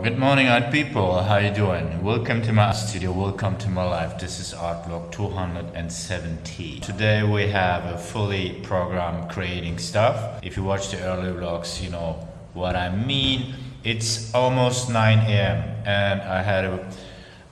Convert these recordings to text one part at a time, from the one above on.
Good morning art people, how you doing? Welcome to my studio, welcome to my life. This is art vlog 270. Today we have a fully programmed creating stuff. If you watch the early vlogs, you know what I mean. It's almost 9 a.m. and I had a,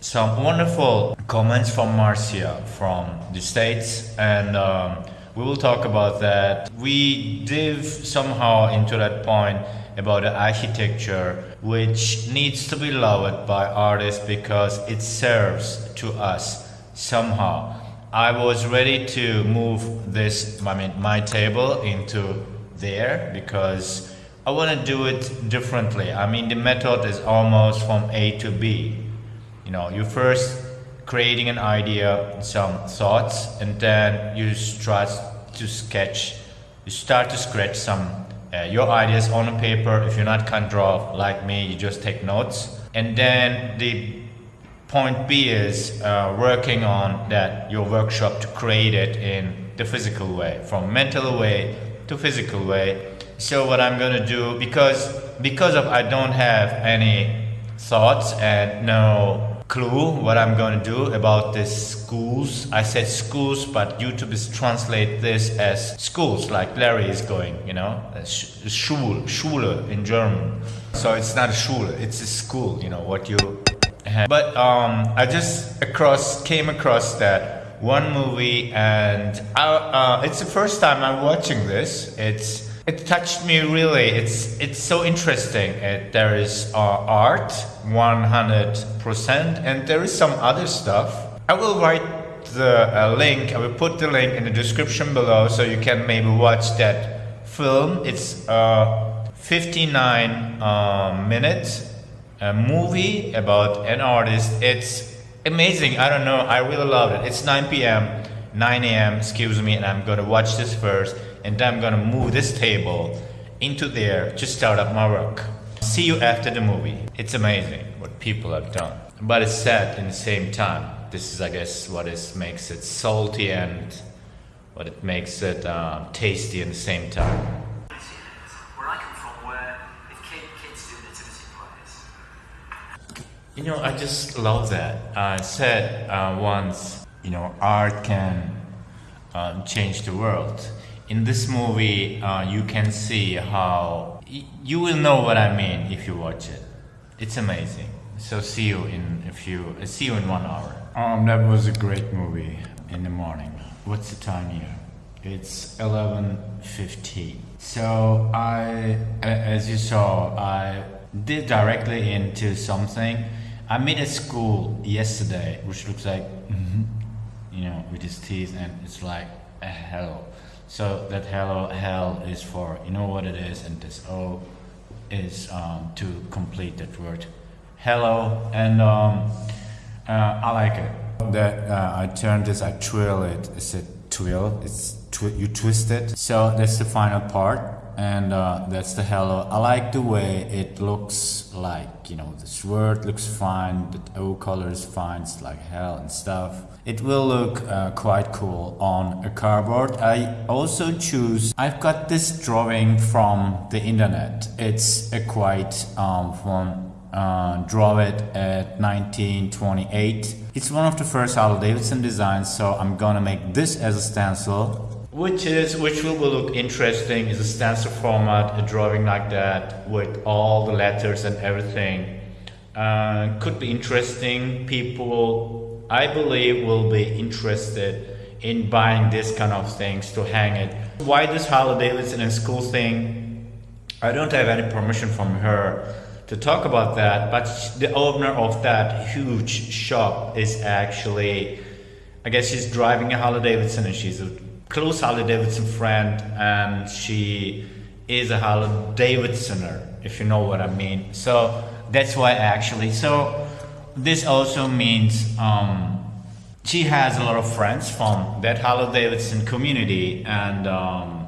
some wonderful comments from Marcia from the States and um, we will talk about that. We dive somehow into that point about the architecture which needs to be loved by artists because it serves to us somehow. I was ready to move this, I mean, my table into there because I want to do it differently. I mean, the method is almost from A to B. You know, you first creating an idea, some thoughts, and then you start to sketch, you start to scratch some uh, your ideas on a paper. If you're not can draw like me, you just take notes. And then the point B is uh, working on that your workshop to create it in the physical way, from mental way to physical way. So what I'm gonna do because because of I don't have any thoughts and no clue what I'm going to do about this schools. I said schools, but YouTube is translate this as schools, like Larry is going, you know, Schule, Schule in German. So it's not a Schule, it's a school, you know, what you have. But um, I just across came across that one movie, and I, uh, it's the first time I'm watching this. It's it touched me really. It's it's so interesting. It, there is uh, art, 100%, and there is some other stuff. I will write the uh, link. I will put the link in the description below, so you can maybe watch that film. It's a 59 uh, minutes a movie about an artist. It's amazing. I don't know. I really love it. It's 9 p.m. 9 a.m. Excuse me, and I'm gonna watch this first and then I'm gonna move this table into there to start up my work. See you after the movie. It's amazing what people have done. But it's sad in the same time. This is, I guess, what is, makes it salty and what it makes it uh, tasty in the same time. Where I come from, where if kids do nativity plays. You know, I just love that. I said uh, once, you know, art can um, change the world in this movie, uh, you can see how you will know what I mean if you watch it. It's amazing. So see you in a few. Uh, see you in one hour. Um, that was a great movie. In the morning. What's the time here? It's 11:15. So I, as you saw, I did directly into something. I met a school yesterday, which looks like, mm-hmm, you know, with his teeth, and it's like a hell. So that hello hell is for, you know what it is, and this O is um, to complete that word. Hello, and um, uh, I like it. That uh, I turn this, I twirl it. It's a twirl. It's twi you twist it. So that's the final part and uh, that's the hello. I like the way it looks like, you know, the word looks fine, the O color is fine, it's like hell and stuff. It will look uh, quite cool on a cardboard. I also choose, I've got this drawing from the internet. It's a quite um, from uh, draw it at 1928. It's one of the first Harley Davidson designs, so I'm gonna make this as a stencil which is which will look interesting is a stencil format a drawing like that with all the letters and everything. Uh, could be interesting. People I believe will be interested in buying this kind of things to hang it. Why this Harley Davidson and school thing? I don't have any permission from her to talk about that but the owner of that huge shop is actually I guess she's driving a Harley Davidson and she's a close Harley Davidson friend and she is a Harley Davidsoner, if you know what I mean. So that's why actually. So this also means um, she has a lot of friends from that Harley Davidson community and um,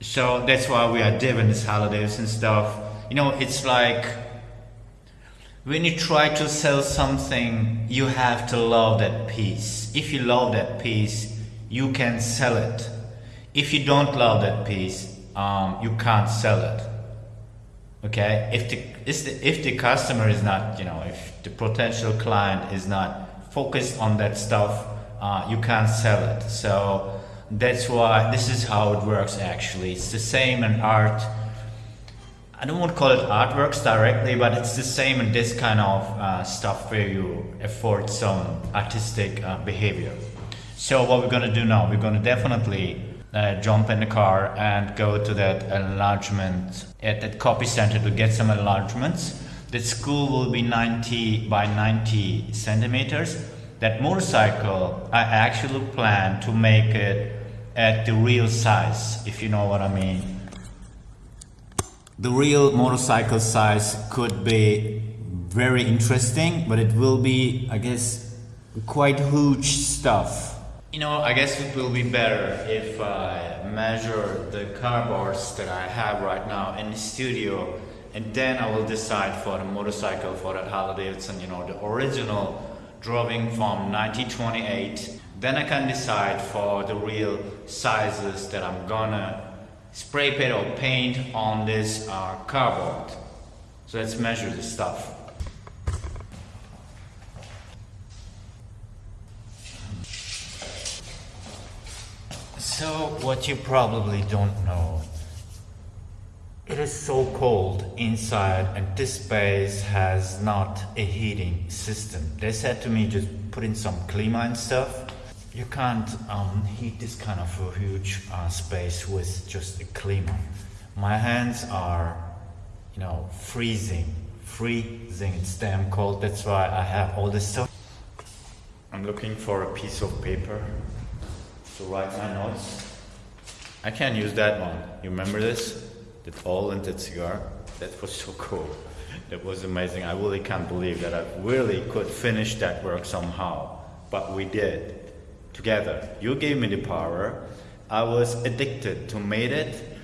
so that's why we are doing this Harley Davidson stuff. You know, it's like when you try to sell something, you have to love that piece. If you love that piece, you can sell it. If you don't love that piece, um, you can't sell it. Okay, if the, if the if the customer is not, you know, if the potential client is not focused on that stuff, uh, you can't sell it. So that's why this is how it works. Actually, it's the same in art. I don't want to call it artworks directly, but it's the same in this kind of uh, stuff where you afford some artistic uh, behavior. So what we're gonna do now? We're gonna definitely uh, jump in the car and go to that enlargement at that copy center to get some enlargements. The school will be 90 by 90 centimeters. That motorcycle, I actually plan to make it at the real size, if you know what I mean. The real motorcycle size could be very interesting, but it will be, I guess, quite huge stuff. You know, I guess it will be better if I measure the cardboards that I have right now in the studio and then I will decide for the motorcycle for that Harley Davidson, you know, the original drawing from 1928. Then I can decide for the real sizes that I'm gonna spray paint or paint on this uh, cardboard. So let's measure this stuff. So what you probably don't know, it is so cold inside and this space has not a heating system. They said to me just put in some klima and stuff. You can't um, heat this kind of a huge uh, space with just a klima. My hands are, you know, freezing, freezing. It's damn cold. That's why I have all this stuff. I'm looking for a piece of paper to write my notes. I can't use that one. You remember this? That all tinted cigar? That was so cool. That was amazing. I really can't believe that I really could finish that work somehow. But we did. Together. You gave me the power. I was addicted to made it.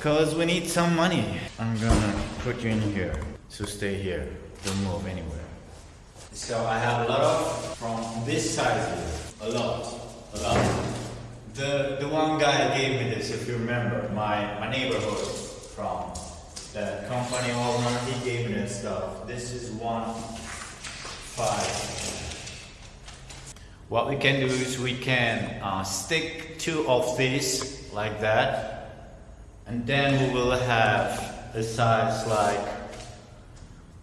Cause we need some money. I'm gonna put you in here. So stay here. Don't move anywhere. So I have a lot of from this size here. A lot. A lot. The, the one guy gave me this, if you remember, my, my neighborhood from the company owner, he gave me this stuff. This is one five. What we can do is we can uh, stick two of these like that, and then we will have a size like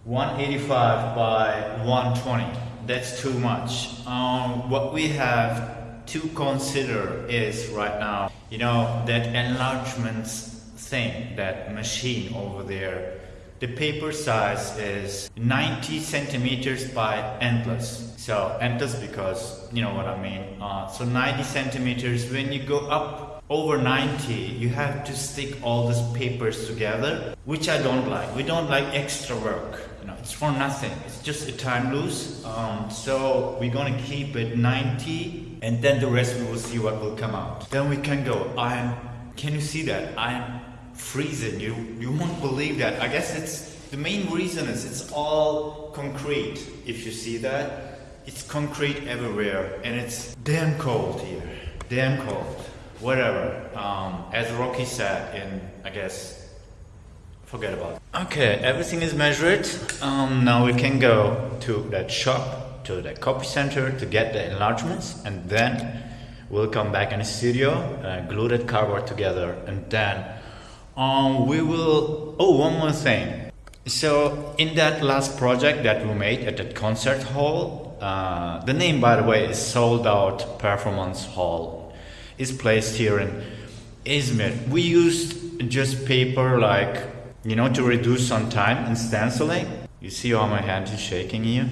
185 by 120. That's too much. Um, what we have to consider is right now, you know, that enlargement thing, that machine over there, the paper size is 90 centimeters by endless. So endless because, you know what I mean. Uh, so 90 centimeters, when you go up over 90, you have to stick all these papers together, which I don't like. We don't like extra work. You know, it's for nothing. It's just a time loose. Um, so we're gonna keep it 90 and then the rest we will see what will come out. Then we can go. I'm. Can you see that? I'm freezing. You you won't believe that. I guess it's the main reason is it's all concrete. If you see that, it's concrete everywhere, and it's damn cold here. Damn cold. Whatever. Um, as Rocky said in, I guess, forget about it. Okay, everything is measured. Um, now we can go to that shop to the copy center to get the enlargements and then we'll come back in the studio, uh, glue that cardboard together and then um, we will, oh one more thing. So in that last project that we made at that concert hall, uh, the name by the way is Sold Out Performance Hall, is placed here in Izmir. We used just paper like, you know, to reduce some time in stenciling. You see how my hand is shaking here?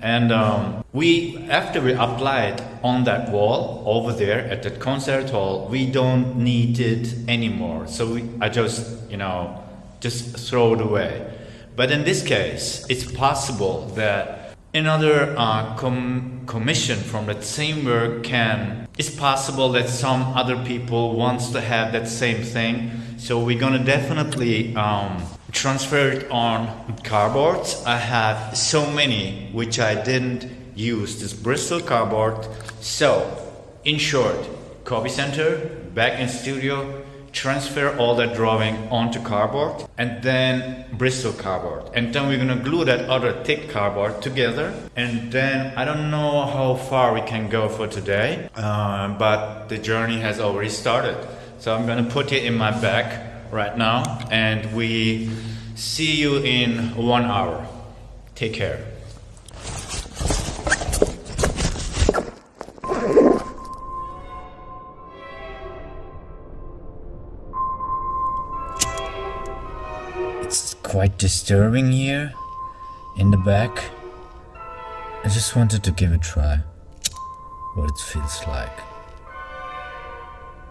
And um, we, after we applied on that wall over there at that concert hall, we don't need it anymore. So we, I just, you know, just throw it away. But in this case, it's possible that another uh, com commission from that same work can. It's possible that some other people wants to have that same thing. So we're gonna definitely um, transfer it on cardboards. I have so many which I didn't use this Bristol cardboard. So, in short, copy center, back in studio, transfer all that drawing onto cardboard and then Bristol cardboard. And then we're gonna glue that other thick cardboard together. And then I don't know how far we can go for today, uh, but the journey has already started. So I'm gonna put it in my bag right now and we see you in one hour. Take care. It's quite disturbing here in the back. I just wanted to give a try. What it feels like.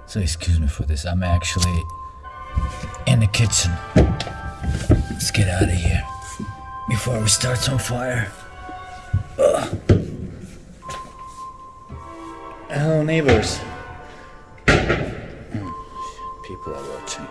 So excuse me for this. I'm actually in the kitchen. Let's get out of here before we start some fire. Ugh. Hello, neighbors. Hmm, People are watching.